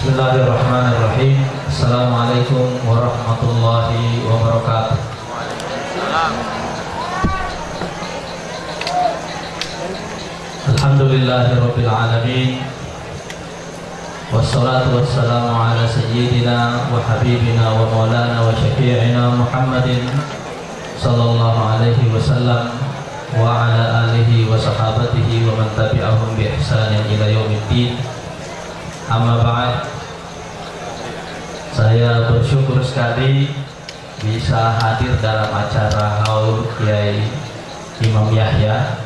Bismillahirrahmanirrahim. Assalamualaikum warahmatullahi wabarakatuh. Alhamdulillahirabbil alamin. Wassalatu wassalamu ala sayyidina wa habibina wa maulana wa syafi'ina Muhammadin sallallahu alaihi wasallam wa ala alihi wa sahabatihi wa man tabi'ahum bi ihsanin ila yaumiddin. Amma ba'd. Saya bersyukur sekali bisa hadir dalam acara haul Kiai Imam Yahya.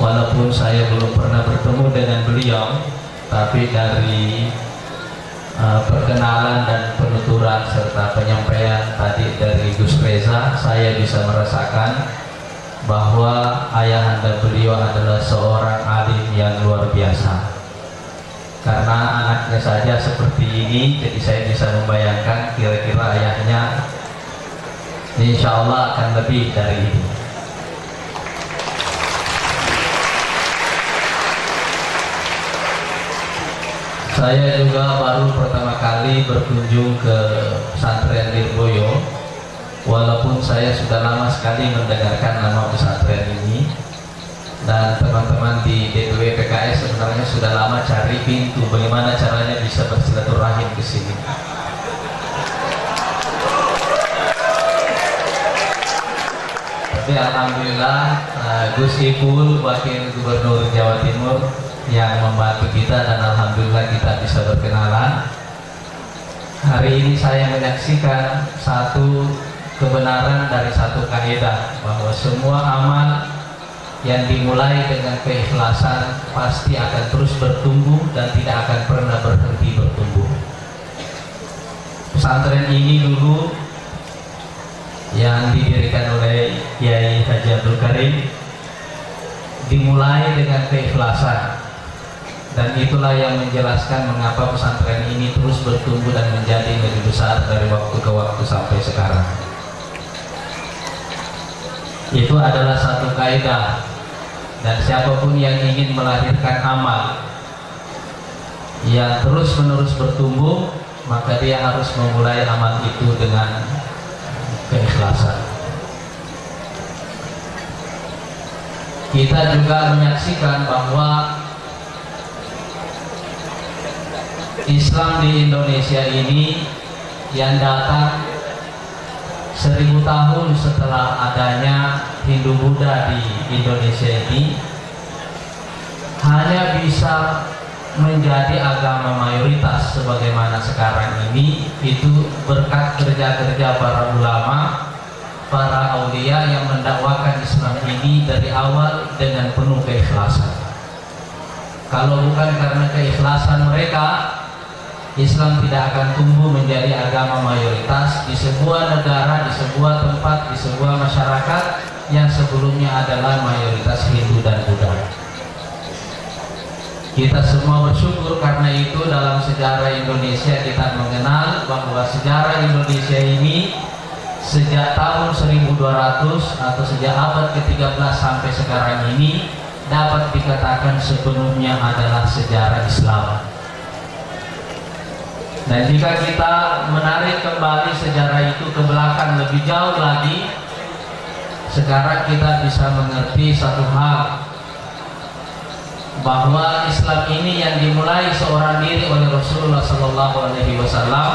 Walaupun saya belum pernah bertemu dengan beliau, tapi dari uh, perkenalan dan penuturan serta penyampaian tadi dari Gus Reza, saya bisa merasakan bahwa ayahanda beliau adalah seorang alim yang luar biasa karena anaknya saja seperti ini jadi saya bisa membayangkan kira-kira ayahnya insya Allah akan lebih dari ini. Saya juga baru pertama kali berkunjung ke pesantren Lirboyo. Walaupun saya sudah lama sekali mendengarkan nama pesantren ini dan teman-teman di DPW PKS sebenarnya sudah lama cari pintu bagaimana caranya bisa bersilaturahim ke sini. Tapi alhamdulillah uh, Gus Ipul Wakil Gubernur Jawa Timur yang membantu kita dan alhamdulillah kita bisa berkenalan. Hari ini saya menyaksikan satu kebenaran dari satu kaidah bahwa semua amal yang dimulai dengan keikhlasan pasti akan terus bertumbuh dan tidak akan pernah berhenti bertumbuh. Pesantren ini dulu yang didirikan oleh Kiai Haji Abdul Karim dimulai dengan keikhlasan dan itulah yang menjelaskan mengapa pesantren ini terus bertumbuh dan menjadi lebih besar dari waktu ke waktu sampai sekarang itu adalah satu kaidah dan siapa pun yang ingin melahirkan amal yang terus menerus bertumbuh maka dia harus memulai amal itu dengan keikhlasan. Kita juga menyaksikan bahwa Islam di Indonesia ini yang datang seribu tahun setelah adanya Hindu Buddha di Indonesia ini hanya bisa menjadi agama mayoritas sebagaimana sekarang ini itu berkat kerja-kerja para ulama para aulia yang mendakwakan Islam ini dari awal dengan penuh keikhlasan. Kalau bukan karena keikhlasan mereka Islam tidak akan tumbuh menjadi agama mayoritas di sebuah negara, di sebuah tempat, di sebuah masyarakat yang sebelumnya adalah mayoritas Hindu dan Buddha. Kita semua bersyukur karena itu dalam sejarah Indonesia kita mengenal bahwa sejarah Indonesia ini sejak tahun 1200 atau sejak abad ke-13 sampai sekarang ini dapat dikatakan sepenuhnya adalah sejarah Islam dan jika kita menarik kembali sejarah itu ke belakang lebih jauh lagi, sekarang kita bisa mengerti satu hal. Bahwa Islam ini yang dimulai seorang diri oleh Rasulullah Wasallam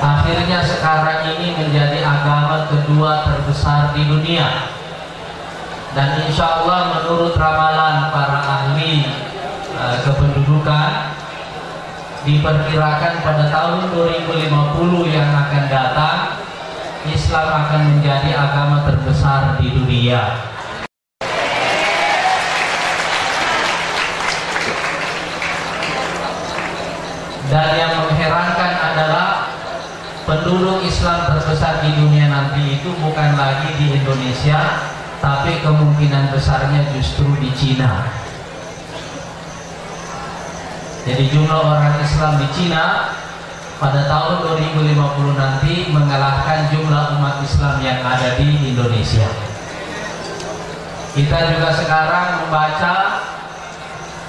akhirnya sekarang ini menjadi agama kedua terbesar di dunia. Dan insya Allah menurut ramalan para ahli uh, kependudukan diperkirakan pada tahun 2050 yang akan datang Islam akan menjadi agama terbesar di dunia. Dan yang mengherankan adalah penduduk Islam terbesar di dunia nanti itu bukan lagi di Indonesia tapi kemungkinan besarnya justru di Cina jadi jumlah orang Islam di Cina pada tahun 2050 nanti mengalahkan jumlah umat Islam yang ada di Indonesia. Kita juga sekarang membaca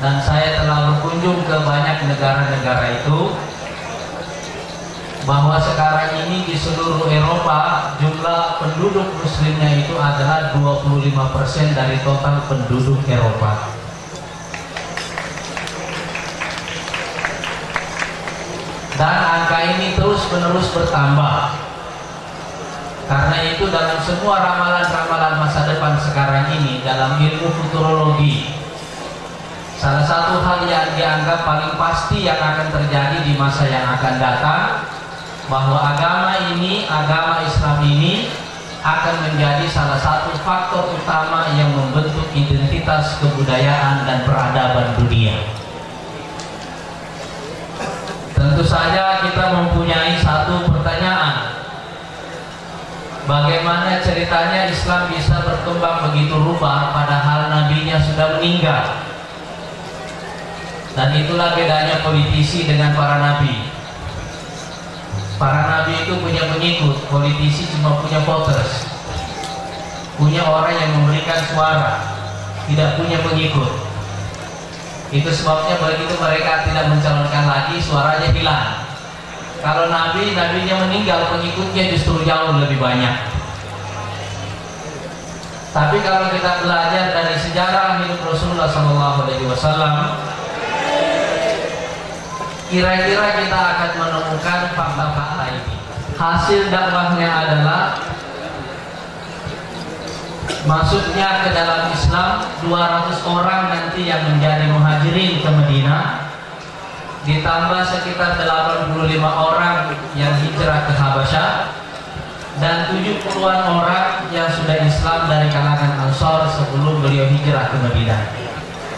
dan saya telah berkunjung ke banyak negara-negara itu bahwa sekarang ini di seluruh Eropa jumlah penduduk muslimnya itu adalah 25% dari total penduduk Eropa. Dan angka ini terus-menerus bertambah. Karena itu dalam semua ramalan-ramalan masa depan sekarang ini dalam ilmu futurologi Salah satu hal yang dianggap paling pasti yang akan terjadi di masa yang akan datang bahwa agama ini, agama Islam ini akan menjadi salah satu faktor utama yang membentuk identitas kebudayaan dan peradaban dunia. Tentu saja kita mempunyai satu pertanyaan. Bagaimana ceritanya Islam bisa berkembang begitu rupa padahal nabinya sudah meninggal? Dan itulah bedanya politisi dengan para nabi. Para nabi itu punya pengikut, politisi cuma punya voters. Punya orang yang memberikan suara, tidak punya pengikut. Itu sebabnya begitu mereka tidak mencalonkan lagi, suaranya hilang. Kalau nabi, nabinya meninggal, pengikutnya justru jauh lebih banyak. Tapi kalau kita belajar dari sejarah hidup Rasulullah SAW, kira-kira kita akan menemukan fakta-fakta ini. Hasil dakwahnya adalah masuknya ke dalam Islam 200 orang nanti yang menjadi muhajirin ke Medina ditambah sekitar 85 orang yang hijrah ke Habasyah dan 70-an orang yang sudah Islam dari kalangan Ansor sebelum beliau hijrah ke Medina.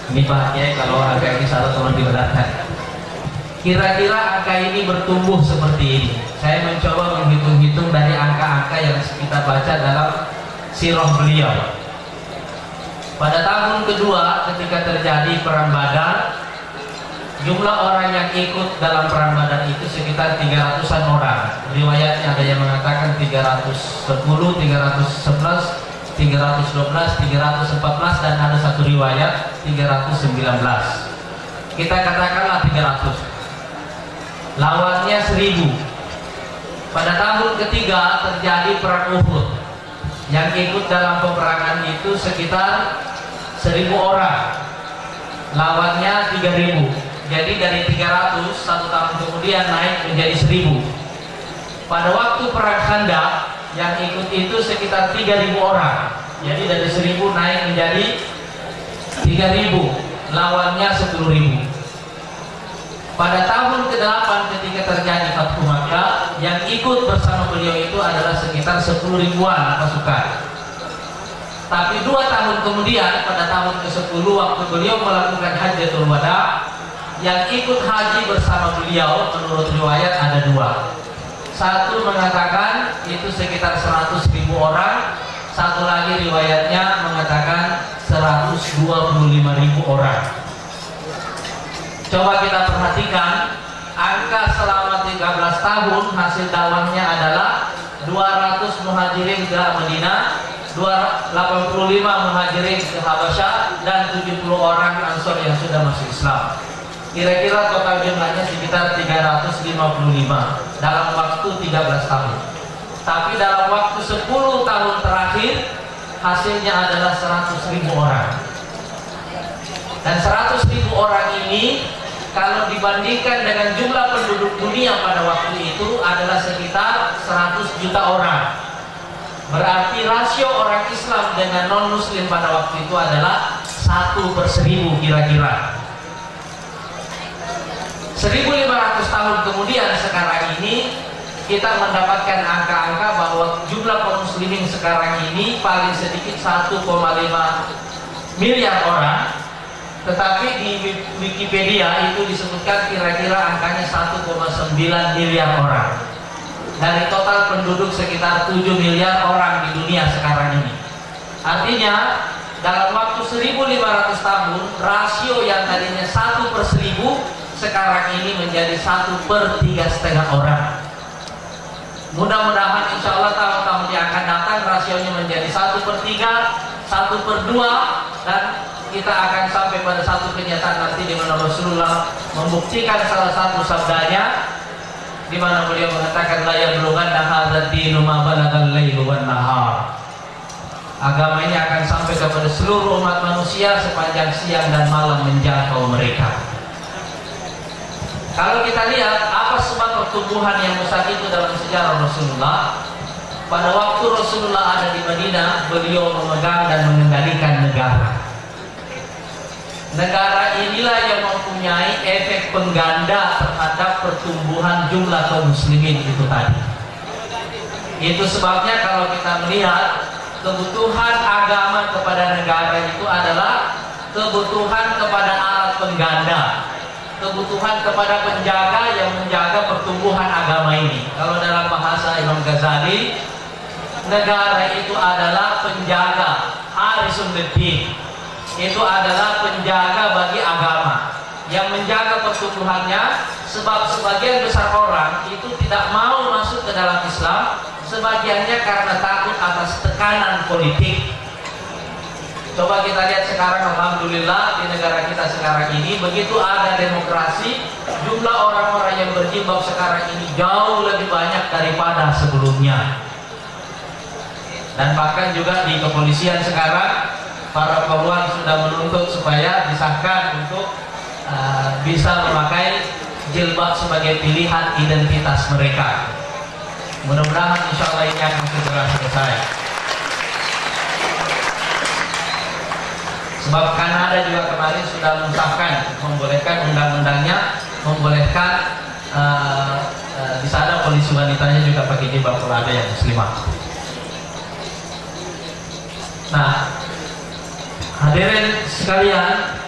Ini Pak kalau agak ini salah tolong dibenarkan. Kira-kira angka ini bertumbuh seperti ini. Saya mencoba menghitung-hitung dari angka-angka yang kita baca dalam sirah beliau. Pada tahun kedua ketika terjadi perang Badar, jumlah orang yang ikut dalam perang Badar itu sekitar 300-an orang. Riwayatnya ada yang mengatakan 310, 311, 312, 314 dan ada satu riwayat 319. Kita katakanlah 300 lawannya seribu pada tahun ketiga terjadi perang Uhud yang ikut dalam peperangan itu sekitar seribu orang. Lawannya tiga ribu. Jadi dari 300 satu tahun kemudian naik menjadi seribu. Pada waktu perang Khandaq yang ikut itu sekitar 3000 orang. Jadi dari seribu naik menjadi 3000 lawannya 10000 pada tahun ke-8 ketika terjadi Fathu Makkah yang ikut bersama beliau itu adalah sekitar 10 ribuan pasukan. Tapi dua tahun kemudian pada tahun ke-10 waktu beliau melakukan hajatul wada yang ikut haji bersama beliau menurut riwayat ada dua. Satu mengatakan itu sekitar 100 ribu orang, satu lagi riwayatnya mengatakan 125 ribu orang. Coba kita perhatikan angka selama 13 tahun hasil dakwahnya adalah 200 muhajirin ke Medina, 85 muhajirin ke Habasyah dan 70 orang Ansor yang sudah masuk Islam. Kira-kira total jumlahnya sekitar 355 dalam waktu 13 tahun. Tapi dalam waktu 10 tahun terakhir hasilnya adalah 100 ribu orang. Dan 100 ribu orang ini kalau dibandingkan dengan jumlah penduduk dunia pada waktu itu adalah sekitar 100 juta orang. Berarti rasio orang Islam dengan non Muslim pada waktu itu adalah satu per seribu kira-kira. 1500 tahun kemudian sekarang ini kita mendapatkan angka-angka bahwa jumlah kaum muslimin sekarang ini paling sedikit 1,5 miliar orang tetapi di Wikipedia itu disebutkan kira-kira angkanya 1,9 miliar orang. Dari total penduduk sekitar 7 miliar orang di dunia sekarang ini. Artinya dalam waktu 1500 tahun rasio yang tadinya 1 per 1000 sekarang ini menjadi 1 per 3 setengah orang. Mudah-mudahan insya Allah tahun-tahun yang akan datang rasionya menjadi 1 per 3, 1 per 2 dan kita akan sampai pada satu kenyataan nanti di mana Rasulullah membuktikan salah satu sabdanya di mana beliau mengatakan la yablughanna hadzal dinu ma balagal lailu wan nahar. Agama ini akan sampai kepada seluruh umat manusia sepanjang siang dan malam menjangkau mereka. Kalau kita lihat apa sebab pertumbuhan yang besar itu dalam sejarah Rasulullah, pada waktu Rasulullah ada di Madinah, beliau memegang dan mengendalikan negara. Negara inilah yang mempunyai efek pengganda terhadap pertumbuhan jumlah kaum muslimin itu tadi. Itu sebabnya kalau kita melihat kebutuhan agama kepada negara itu adalah kebutuhan kepada alat pengganda, kebutuhan kepada penjaga yang menjaga pertumbuhan agama ini. Kalau dalam bahasa Imam Ghazali, negara itu adalah penjaga harisun din itu adalah penjaga bagi agama. Yang menjaga pertumbuhannya sebab sebagian besar orang itu tidak mau masuk ke dalam Islam sebagiannya karena takut atas tekanan politik. Coba kita lihat sekarang Alhamdulillah di negara kita sekarang ini begitu ada demokrasi jumlah orang-orang yang berjilbab sekarang ini jauh lebih banyak daripada sebelumnya. Dan bahkan juga di kepolisian sekarang para poluan sudah menuntut supaya disahkan untuk uh, bisa memakai jilbab sebagai pilihan identitas mereka. Mudah-mudahan insya Allah ini akan segera selesai. Sebab Kanada juga kemarin sudah mensahkan, membolehkan undang-undangnya, membolehkan uh, uh, di sana polisi wanitanya juga pakai jilbab kalau ada yang muslimah. Nah, Hadirin sekalian,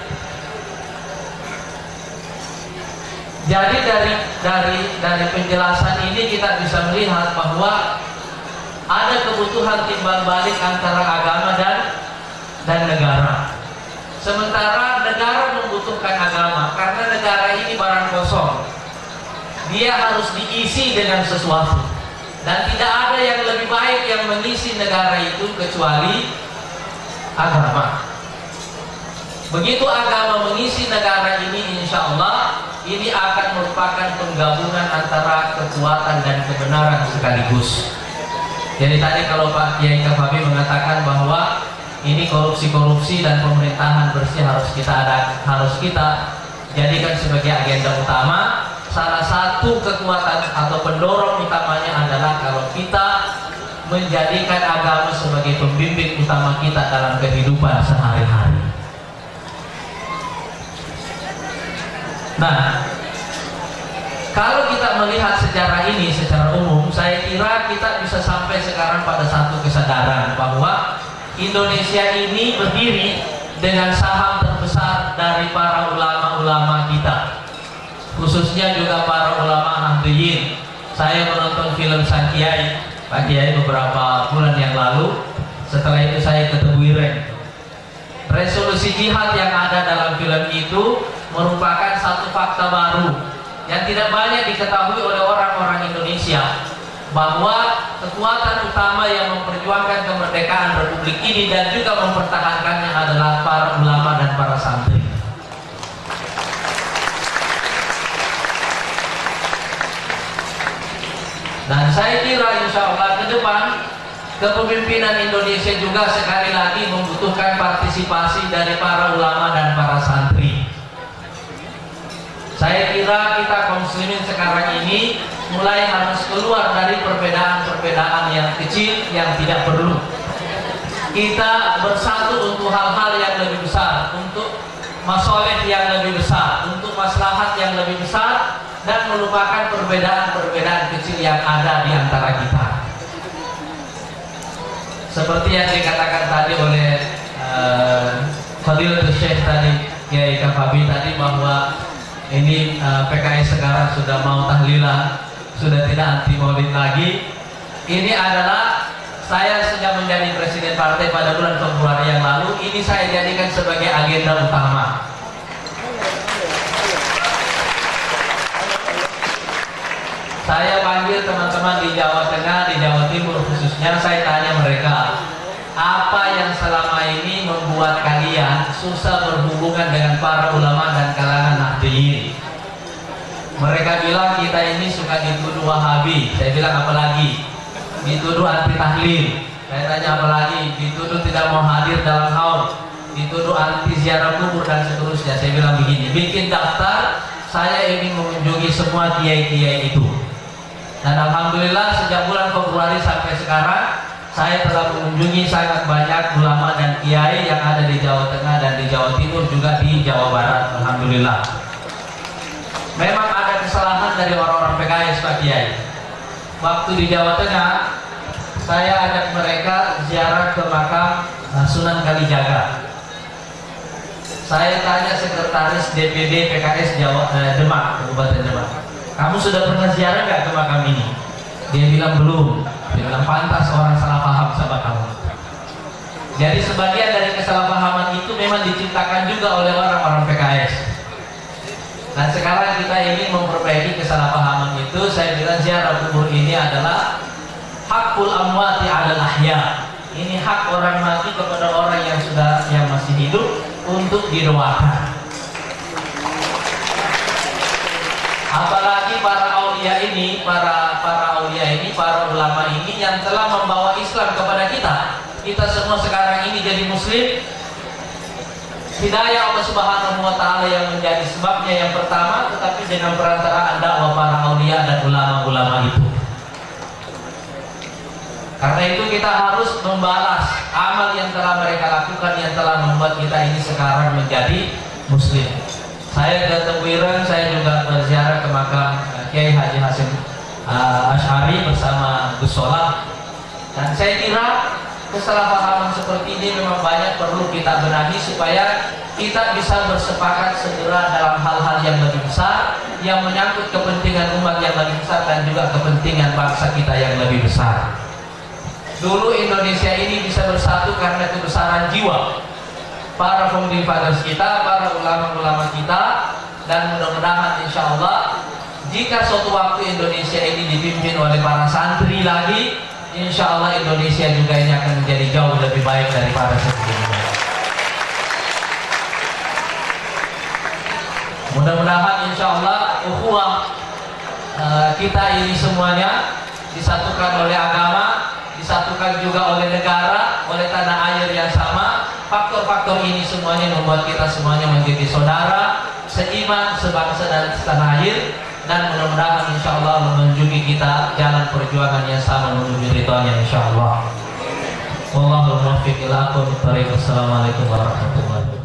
jadi dari dari dari penjelasan ini kita bisa melihat bahwa ada kebutuhan timbal balik antara agama dan dan negara. Sementara negara membutuhkan agama karena negara ini barang kosong. Dia harus diisi dengan sesuatu. Dan tidak ada yang lebih baik yang mengisi negara itu kecuali agama. Begitu agama mengisi negara ini insya Allah ini akan merupakan penggabungan antara kekuatan dan kebenaran sekaligus. Jadi tadi kalau Pak Kiai Kafabi mengatakan bahwa ini korupsi-korupsi dan pemerintahan bersih harus kita ada harus kita jadikan sebagai agenda utama. Salah satu kekuatan atau pendorong utamanya adalah kalau kita menjadikan agama sebagai pembimbing utama kita dalam kehidupan sehari-hari. Nah, kalau kita melihat sejarah ini secara umum, saya kira kita bisa sampai sekarang pada satu kesadaran bahwa Indonesia ini berdiri dengan saham terbesar dari para ulama-ulama kita. Khususnya juga para ulama Nahdliyin. Saya menonton film Sang Kiai, Pak Kiai beberapa bulan yang lalu. Setelah itu saya ketemu Ireng. Resolusi jihad yang ada dalam film itu merupakan satu fakta baru yang tidak banyak diketahui oleh orang-orang Indonesia bahwa kekuatan utama yang memperjuangkan kemerdekaan Republik ini dan juga mempertahankannya adalah para ulama dan para santri. Dan saya kira insya Allah ke depan kepemimpinan Indonesia juga sekali lagi membutuhkan partisipasi dari para ulama dan para santri. Saya kira kita kaum sekarang ini mulai harus keluar dari perbedaan-perbedaan yang kecil yang tidak perlu. Kita bersatu untuk hal-hal yang lebih besar, untuk masoleh yang lebih besar, untuk maslahat yang lebih besar dan melupakan perbedaan-perbedaan kecil yang ada di antara kita. Seperti yang dikatakan tadi oleh uh, Fadil Syekh tadi, Kiai Kafabi tadi bahwa ini uh, eh, PKS sekarang sudah mau tahlilan, sudah tidak anti maulid lagi. Ini adalah saya sejak menjadi presiden partai pada bulan Februari yang lalu, ini saya jadikan sebagai agenda utama. Saya panggil teman-teman di Jawa Tengah, di Jawa Timur khususnya, saya tanya mereka, apa yang selama ini membuat kalian susah berhubungan dengan para ulama dan kalangan Nahdliyin mereka bilang kita ini suka dituduh wahabi. Saya bilang apalagi dituduh anti tahlil. Saya tanya apalagi dituduh tidak mau hadir dalam haul. Dituduh anti ziarah kubur dan seterusnya. Saya bilang begini bikin daftar saya ingin mengunjungi semua kiai-kiai itu. Dan Alhamdulillah sejak bulan Februari sampai sekarang saya telah mengunjungi sangat banyak ulama dan kiai yang ada di Jawa Tengah dan di Jawa Timur juga di Jawa Barat. Alhamdulillah. Memang kesalahan dari orang-orang PKS Pak Kiai. Waktu di Jawa Tengah saya ajak mereka ziarah ke makam Sunan Kalijaga. Saya tanya sekretaris DPD PKS Jawa eh, Demak Kabupaten Demak kamu sudah pernah ziarah nggak ke makam ini? Dia bilang belum. Dia bilang pantas orang salah paham sama kamu. Jadi sebagian dari kesalahpahaman itu memang diciptakan juga oleh orang-orang PKS dan sekarang kita ingin memperbaiki kesalahpahaman itu saya bilang ziarah kubur ini adalah hakul amwati adalah ahya. Ini hak orang mati kepada orang yang sudah yang masih hidup untuk didoakan apalagi para aulia ini para para aulia ini para ulama ini yang telah membawa Islam kepada kita. Kita semua sekarang ini jadi muslim hidayah Allah Subhanahu wa taala yang menjadi sebabnya yang pertama tetapi dengan perantaraan dakwah para aulia dan ulama-ulama itu karena itu kita harus membalas amal yang telah mereka lakukan yang telah membuat kita ini sekarang menjadi muslim saya ke Tebuiran, saya juga berziarah ke makam uh, Kiai Haji Hasim uh, Ashari bersama Gus Solah. Dan saya kira kesalahpahaman seperti ini memang banyak perlu kita benahi supaya kita bisa bersepakat segera dalam hal-hal yang lebih besar yang menyangkut kepentingan umat yang lebih besar dan juga kepentingan bangsa kita yang lebih besar. Dulu Indonesia ini bisa bersatu karena kebesaran jiwa para founding fathers kita, para ulama-ulama kita dan mudah-mudahan insya Allah jika suatu waktu Indonesia ini dipimpin oleh para santri lagi insya Allah Indonesia juga ini akan menjadi jauh lebih baik daripada sebelumnya. Mudah-mudahan insya Allah ukhuwah uh, kita ini semuanya disatukan oleh agama disatukan juga oleh negara oleh tanah air yang sama. Faktor-faktor ini semuanya membuat kita semuanya menjadi saudara seiman sebangsa dan setanah air dan mudah-mudahan insya Allah menunjuki kita jalan perjuangan yang sama menuju ridhonya insya Allah Wallahul muwaffiq ila Assalamualaikum warahmatullahi wabarakatuh